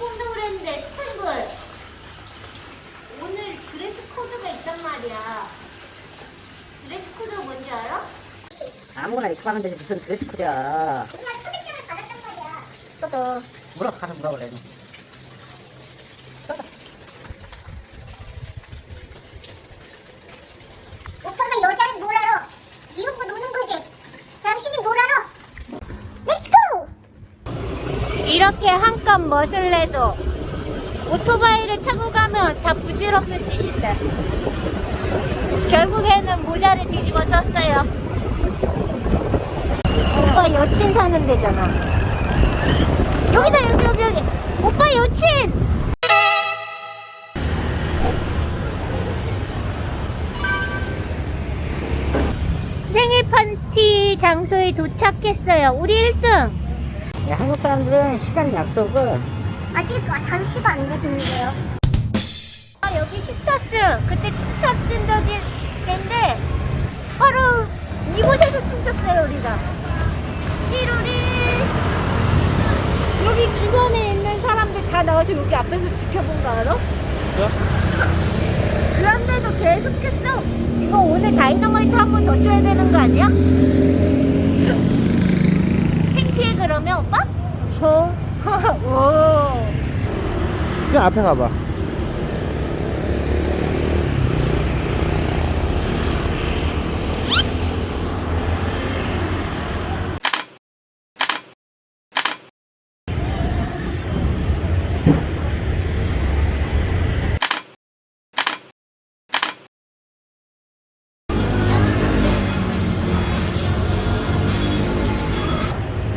온다고 그랬는데 스타일을 오늘 드레스 코드가 있단 말이야. 드레스 코드가 뭔지 알아? 아무거나 입고 가면 되지 무슨 드레스 코드야 누나 초대장을 받았단 말이야. 써도 물어 가서 물어볼래 오빠가 여자를 뭘 알아? 이러고 노는 거지. 당신이 뭘 알아? Let's go! 멋을 내도 오토바이를 타고 가면 다 부질없는 짓인데 결국에는 모자를 뒤집어 썼어요. 오빠 여친 사는 데잖아. 여기다 여기 여기 여기. 오빠 여친. 생일 파티 장소에 도착했어요. 우리 1등. 야, 한국 사람들은 시간 약속을 아직 단수가 안 됐는데요. 아, 여기 힙터스. 그때 춤췄던 데인데 바로 이곳에서 춤췄어요, 우리가. 띠로리. 여기 주변에 있는 사람들 다 나와서 여기 앞에서 지켜본 거 알아? 그런데도 계속했어. 이거 오늘 다이너마이트 한 번 더 쳐야 되는 거 아니야? 창피해 그러면 오빠? 저. 오. 그냥 앞에 가봐.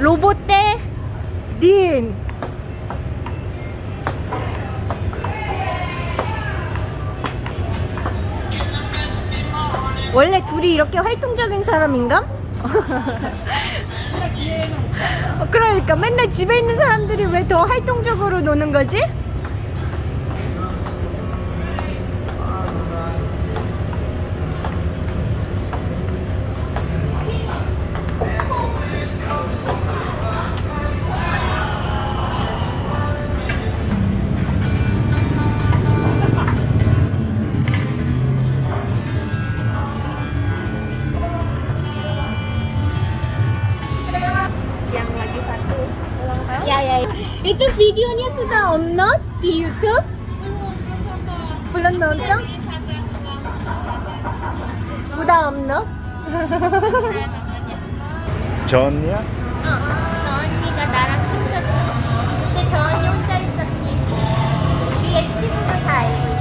로봇 대 닌. 원래 둘이 이렇게 활동적인 사람인가? 어, 그러니까 맨날 집에 있는 사람들이 왜 더 활동적으로 노는 거지? Sudah upload di YouTube? Belum nonton? Udah upload? 전이야? 어, 저 언니가 나랑 춤췄어. 근데 저 언니 혼자 있었지. 우리의 친구를 다 알고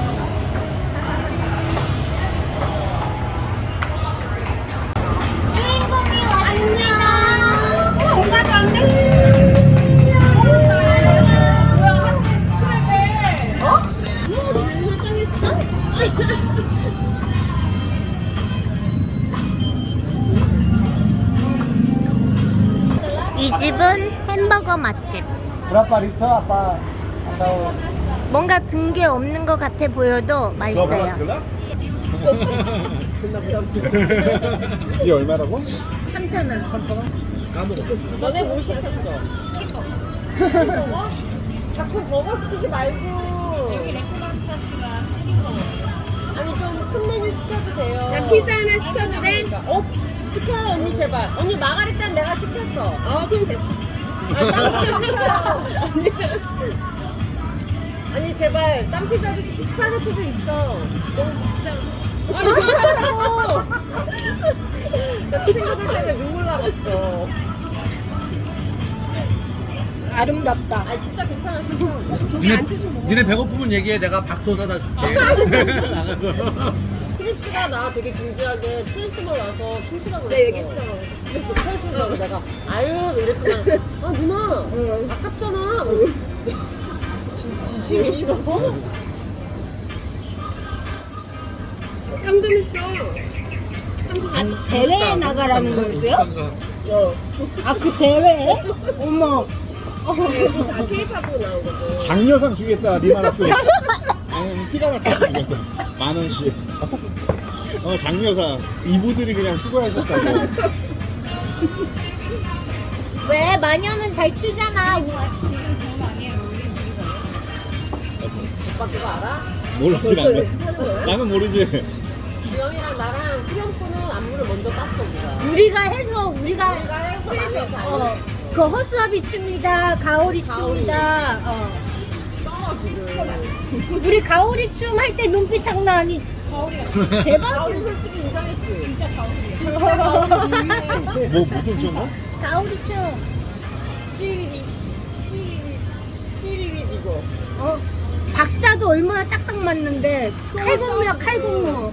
Berapa Rito? Apa atau 뭔가 든 게 없는 것 같아 보여도 맛있어요. 이게 얼마라고? 3,000원. 너네 뭐 시켰어? 스키퍼 자꾸 버거 시키지 말고 여기 레코만타시가 치킨 버거 아니 좀 큰 메뉴 시켜도 돼요 나 피자 하나 시켜도 돼? 어? 시켜요 언니 제발 언니 마가리따는 내가 시켰어 어 그럼 됐어 아니 제발. 딴 피자도 시켜 스파게티도 있어. 너무 비싸. 아니 괜찮다고. 나 친구들 때문에 눈물 나겠어. 아름답다. 아 진짜 괜찮아 진짜 저기 니네, 앉혀서 먹어 니네 배고프면 얘기해. 내가 밥 쏟아다 줄게. 나가서 크리스가 나 되게 진지하게 트랜스몰 와서 춤추라고 그랬어. 네 얘기했어. 춤추라고 내가 아유 이랬더니 아 누나 아깝잖아. 진, 진심이 너 참금했어. 아니, 대회에 나가라는 거였어요? 아, 그 대회에? 어머. 다 케이팝으로 나오거든 장려상 주겠다. 니만 학교. 아니 티가 났다. 만 원씩. 어 장려상. 이부들이 그냥 수고하셨다고. 왜? 마녀는 잘 추잖아. 오빠 그거 알아? 모르지 나는. 나는 모르지. 주영이랑 나랑 후렴구는 안무를 먼저 땄어 우리가 우리가 해서 우리가 우리가 해서 나눠서 어, 그 허수아비 춤이다 가오리 가오리. 춤이다 어. 써 지금 우리 가오리 춤 할 때 눈빛 장난 아니. 대박 가오리 솔직히 인정했지? 진짜 가오리 진짜 가오리. 뭐 무슨 춤어? 가오리 춤. 띠리리. 띠리리. 띠리리 이거. 어, 박자도 얼마나 딱딱 맞는데 칼군무야 칼군무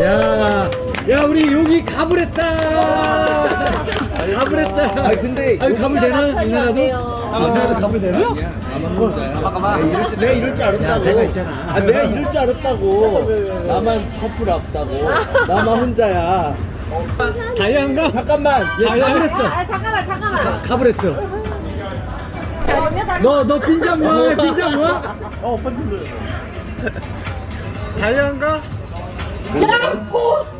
야, 야 우리 여기 가불했다. 가불했다. 아 근데 아니, 가불 되나? 이 나라도? 아, 나라도 가불 되나? 나만 혼자야. 가만 내가 이럴 줄, 내가 이럴 줄 알았다고. 내가 있잖아. 아, 내가 이럴 줄 알았다고. 나만 커플 없다고. 나만 혼자야. 다이안가? 잠깐만. 얘 가불했어. 아 잠깐만 잠깐만 가불했어. 너, 너 빈장 뭐야? 빈장 뭐야? 어, 오빠 춤 다이안가? 오! 오! 뭐?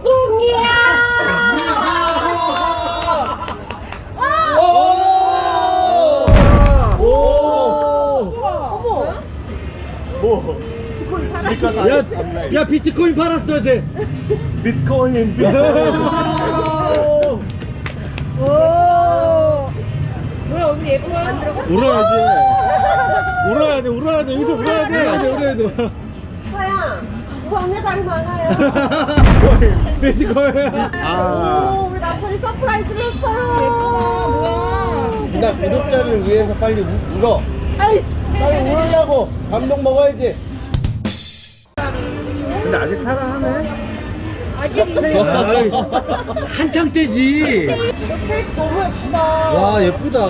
야, 야 비트코인 팔았어 쟤. 비트코인. 울어야지. 울어야 돼, 울어야 돼. 여기서 울어야 돼. 그래도 서 언니 다리 많아요 비트코인. 아. 오, 우리 남편이 서프라이즈를 했어요 예쁘다 나 구독자를 위해서 빨리 우- 울어. 아이 빨리 울으려고 감동 먹어야지. 근데 아직 있어요 한창 때지. 너무 예쁘다 와 예쁘다.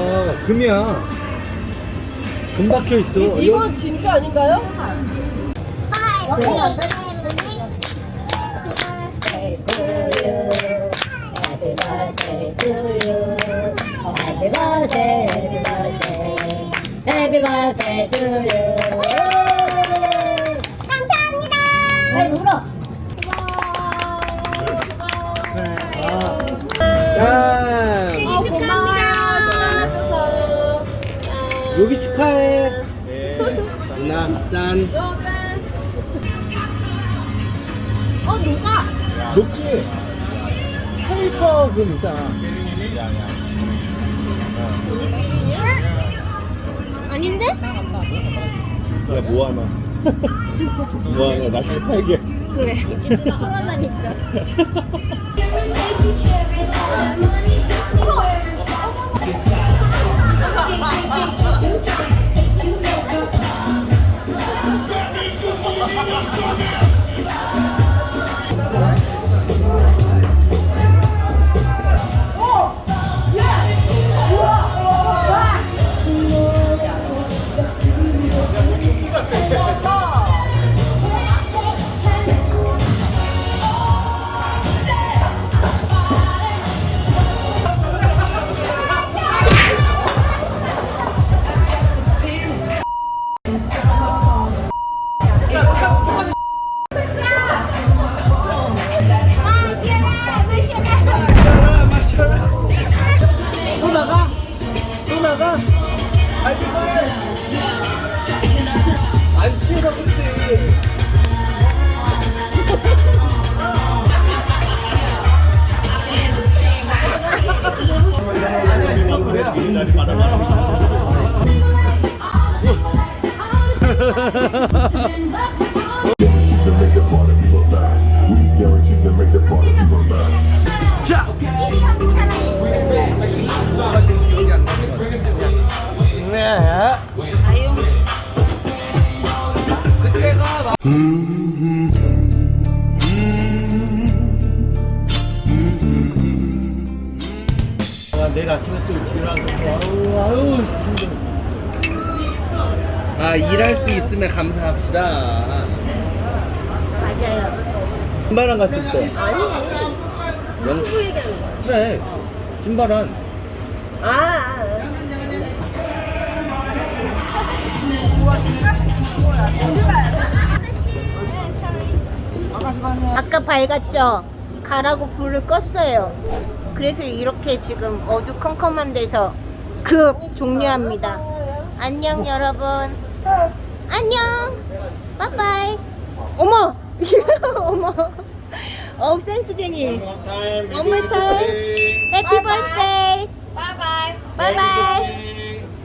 금이야. 금 박혀 있어. 이건 진주 아닌가요? Happy birthday, happy birthday, happy birthday to you. 감사합니다. 왜 울어? 짠. 어, 고마워요 시간 내줘서 여기 축하해. 누나 짠. 어 누가? 녹지. 페이퍼 금 있잖아. 아닌데? 야, 뭐 하나. 뭐 하나. 나중에 팔게. 그래 편하다니까 fast. 아, 내일 아침에 또 일찍 일어나서 아유. 아 일할 수 있으면 감사합시다. 맞아요 신발안 갔을 때. 아니 영... 누구 얘기하는 거야? 그래. 신발안. 아 아까 밝았죠? 가라고 불을 껐어요 그래서 이렇게 지금 어두컴컴한 데서 급 종료합니다 안녕 여러분. 안녕. 바이바이. 어머. 어머. 어 센스 제니. One more time. Happy birthday. Bye bye. Bye bye.